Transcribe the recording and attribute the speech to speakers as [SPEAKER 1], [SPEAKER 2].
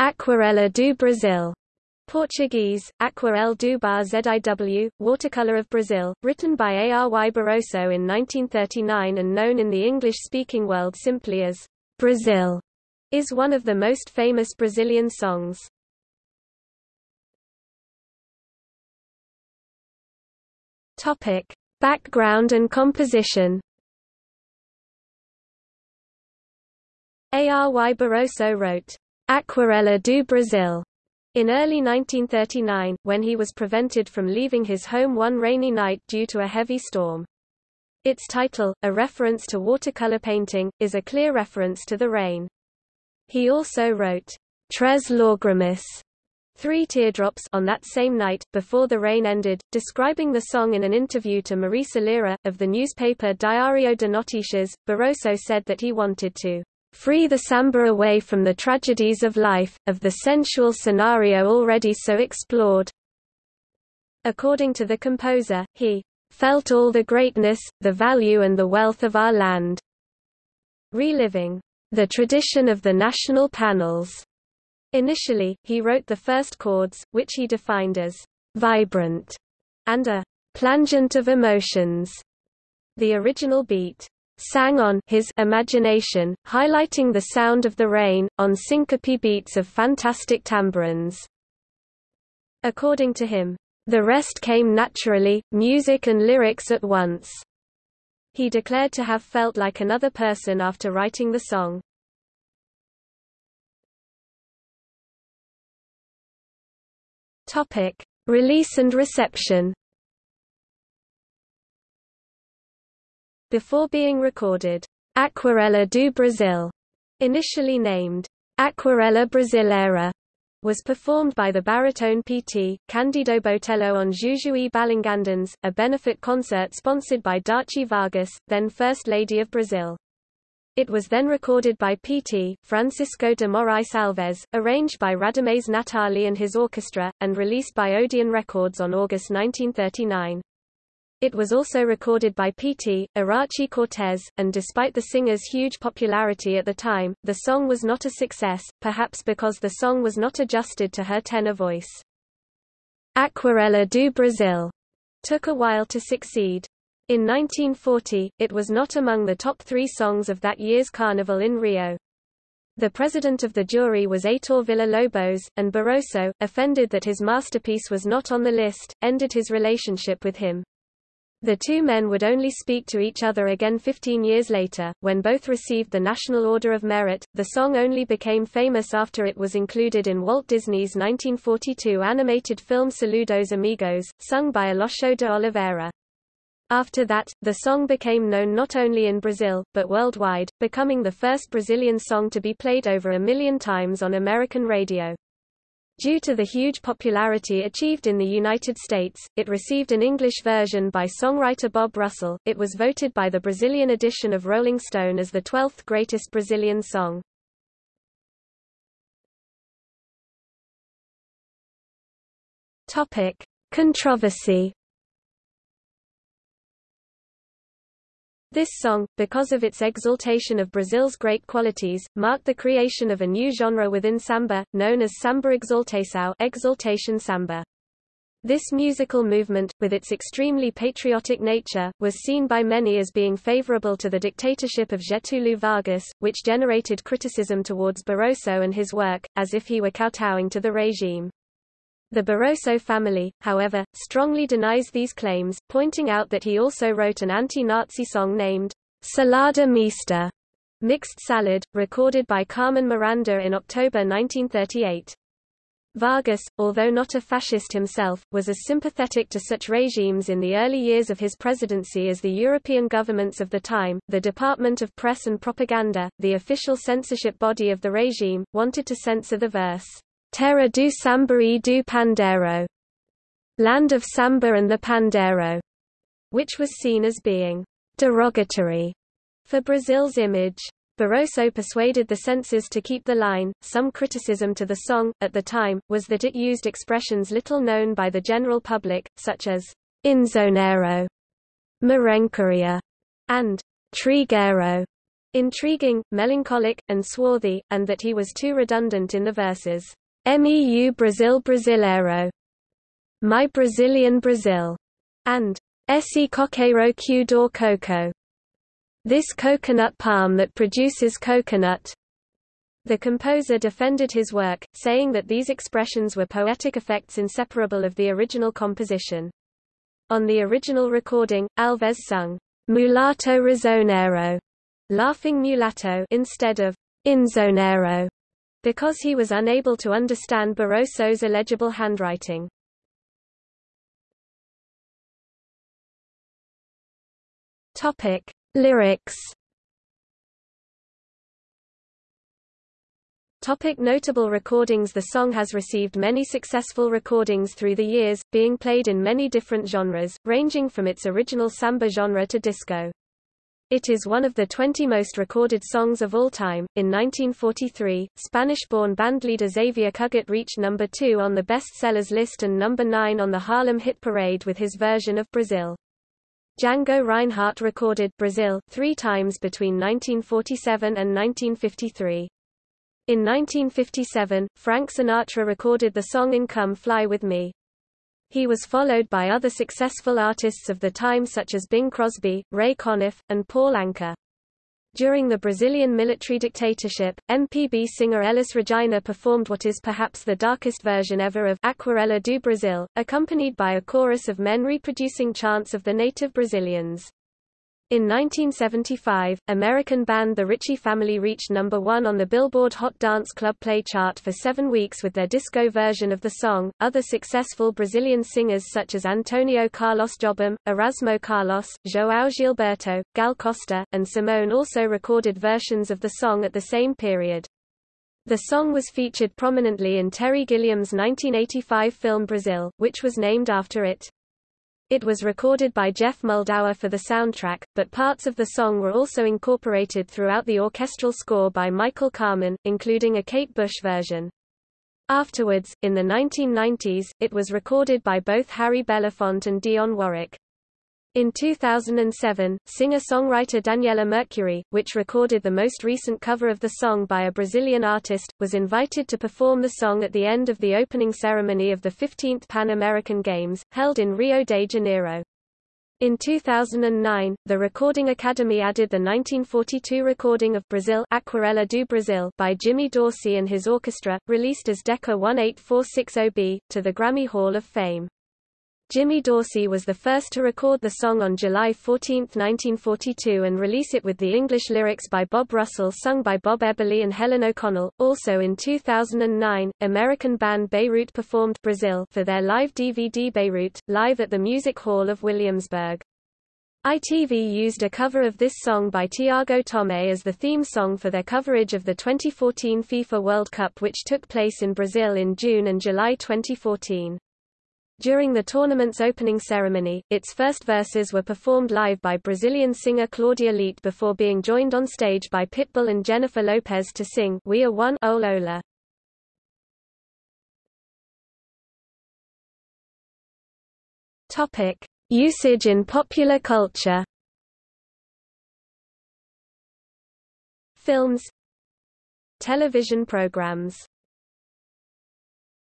[SPEAKER 1] Aquarela do Brasil, Portuguese, Aquarel do Bar ZIW, Watercolor of Brazil, written by Ary Barroso in 1939 and known in the English-speaking world simply as Brazil, is one of the most famous Brazilian songs. Topic: Background and composition. Ary Barroso wrote, Aquarela do Brasil in early 1939, when he was prevented from leaving his home one rainy night due to a heavy storm. Its title, a reference to watercolor painting, is a clear reference to the rain. He also wrote, Tres Lágrimas, Three Teardrops on that same night, before the rain ended, describing the song in an interview to Marisa Lira, of the newspaper Diário de Notícias, Barroso said that he wanted to free the samba away from the tragedies of life, of the sensual scenario already so explored. According to the composer, he felt all the greatness, the value and the wealth of our land. Reliving the tradition of the national panels. Initially, he wrote the first chords, which he defined as vibrant and a plangent of emotions. The original beat sang on his imagination, highlighting the sound of the rain, on syncope beats of fantastic tambourines. According to him, the rest came naturally, music and lyrics at once. He declared to have felt like another person after writing the song. Topic: Release and reception. Before being recorded, Aquarela do Brasil, initially named Aquarela Brasileira, was performed by the baritone P.T. Candido Botelho on Jujuy Balangandãs, a benefit concert sponsored by Darcy Vargas, then First Lady of Brazil. It was then recorded by P.T. Francisco de Moraes Alves, arranged by Radamés Gnattali and his orchestra, and released by Odeon Records on August 1939. It was also recorded by P.T., Aracy Cortes, and despite the singer's huge popularity at the time, the song was not a success, perhaps because the song was not adjusted to her tenor voice. Aquarela do Brasil took a while to succeed. In 1940, it was not among the top three songs of that year's carnival in Rio. The president of the jury was Heitor Villa-Lobos, and Barroso, offended that his masterpiece was not on the list, ended his relationship with him. The two men would only speak to each other again 15 years later, when both received the National Order of Merit. The song only became famous after it was included in Walt Disney's 1942 animated film Saludos Amigos, sung by Aloysio de Oliveira. After that, the song became known not only in Brazil, but worldwide, becoming the first Brazilian song to be played over a million times on American radio. Due to the huge popularity achieved in the United States, it received an English version by songwriter Bob Russell. It was voted by the Brazilian edition of Rolling Stone as the 12th greatest Brazilian song. Topic: Controversy This song, because of its exaltation of Brazil's great qualities, marked the creation of a new genre within samba, known as samba exaltação exaltation samba. This musical movement, with its extremely patriotic nature, was seen by many as being favorable to the dictatorship of Getúlio Vargas, which generated criticism towards Barroso and his work, as if he were kowtowing to the regime. The Barroso family, however, strongly denies these claims, pointing out that he also wrote an anti-Nazi song named Salada Mista, mixed salad, recorded by Carmen Miranda in October 1938. Vargas, although not a fascist himself, was as sympathetic to such regimes in the early years of his presidency as the European governments of the time. The Department of Press and Propaganda, the official censorship body of the regime, wanted to censor the verse Terra do Samba e do Pandeiro, Land of Samba and the Pandeiro, which was seen as being derogatory for Brazil's image. Barroso persuaded the censors to keep the line. Some criticism to the song, at the time, was that it used expressions little known by the general public, such as inzoneiro, merencório, and trigueiro, intriguing, melancholic, and swarthy, and that he was too redundant in the verses. Meu Brasil Brasileiro, My Brazilian Brazil, and Esse coqueiro que do coco, This coconut palm that produces coconut. The composer defended his work, saying that these expressions were poetic effects inseparable of the original composition. On the original recording, Alves sung, Mulato Risonero, laughing mulatto instead of Inzoneiro, because he was unable to understand Barroso's illegible handwriting. Topic: Lyrics. Topic notable recordings The song has received many successful recordings through the years, being played in many different genres, ranging from its original samba genre to disco. It is one of the 20 most recorded songs of all time. In 1943, Spanish-born bandleader Xavier Cugat reached number 2 on the best-sellers list and number 9 on the Harlem Hit Parade with his version of Brazil. Django Reinhardt recorded Brazil three times between 1947 and 1953. In 1957, Frank Sinatra recorded the song in Come Fly With Me. He was followed by other successful artists of the time such as Bing Crosby, Ray Conniff, and Paul Anka. During the Brazilian military dictatorship, MPB singer Elis Regina performed what is perhaps the darkest version ever of Aquarela do Brasil, accompanied by a chorus of men reproducing chants of the native Brazilians. In 1975, American band The Ritchie Family reached number one on the Billboard Hot Dance Club Play chart for seven weeks with their disco version of the song. Other successful Brazilian singers such as Antonio Carlos Jobim, Erasmo Carlos, João Gilberto, Gal Costa, and Simone also recorded versions of the song at the same period. The song was featured prominently in Terry Gilliam's 1985 film Brazil, which was named after it. It was recorded by Geoff Muldaur for the soundtrack, but parts of the song were also incorporated throughout the orchestral score by Michael Kamen, including a Kate Bush version. Afterwards, in the 1990s, it was recorded by both Harry Belafonte and Dionne Warwick. In 2007, singer-songwriter Daniela Mercury, which recorded the most recent cover of the song by a Brazilian artist, was invited to perform the song at the end of the opening ceremony of the 15th Pan American Games, held in Rio de Janeiro. In 2009, the Recording Academy added the 1942 recording of Brazil Aquarela do Brasil by Jimmy Dorsey and his orchestra, released as Decca 18460B, to the Grammy Hall of Fame. Jimmy Dorsey was the first to record the song on July 14, 1942 and release it with the English lyrics by Bob Russell sung by Bob Eberly and Helen O'Connell. Also in 2009, American band Beirut performed Brazil for their live DVD Beirut, live at the Music Hall of Williamsburg. ITV used a cover of this song by Tiago Tomé as the theme song for their coverage of the 2014 FIFA World Cup which took place in Brazil in June and July 2014. During the tournament's opening ceremony, its first verses were performed live by Brazilian singer Claudia Leitte before being joined on stage by Pitbull and Jennifer Lopez to sing We Are One Ola. Topic: Usage in popular culture. Films Television programs